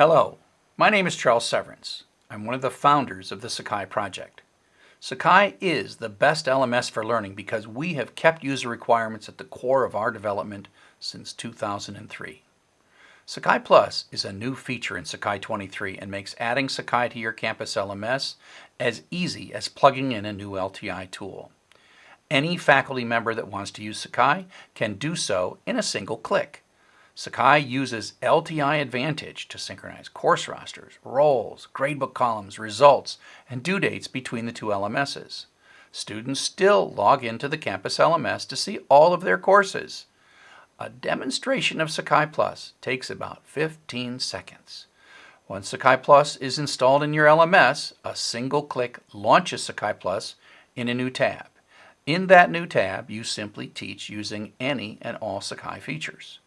Hello, my name is Charles Severance. I'm one of the founders of the Sakai project. Sakai is the best LMS for learning because we have kept user requirements at the core of our development since 2003. Sakai Plus is a new feature in Sakai 23 and makes adding Sakai to your campus LMS as easy as plugging in a new LTI tool. Any faculty member that wants to use Sakai can do so in a single click. Sakai uses LTI Advantage to synchronize course rosters, roles, gradebook columns, results, and due dates between the two LMSs. Students still log into the campus LMS to see all of their courses. A demonstration of Sakai Plus takes about 15 seconds. Once Sakai Plus is installed in your LMS, a single click launches Sakai Plus in a new tab. In that new tab, you simply teach using any and all Sakai features.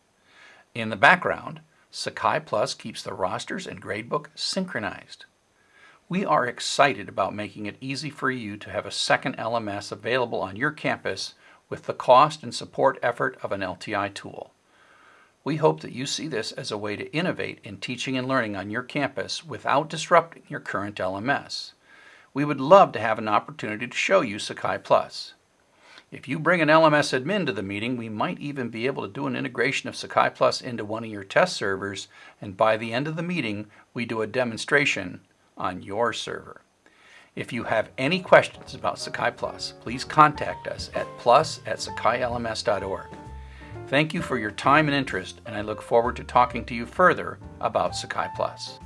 In the background, Sakai Plus keeps the rosters and gradebook synchronized. We are excited about making it easy for you to have a second LMS available on your campus with the cost and support effort of an LTI tool. We hope that you see this as a way to innovate in teaching and learning on your campus without disrupting your current LMS. We would love to have an opportunity to show you Sakai Plus. If you bring an LMS admin to the meeting, we might even be able to do an integration of Sakai Plus into one of your test servers, and by the end of the meeting, we do a demonstration on your server. If you have any questions about Sakai Plus, please contact us at plus at sakailms.org. Thank you for your time and interest, and I look forward to talking to you further about Sakai Plus.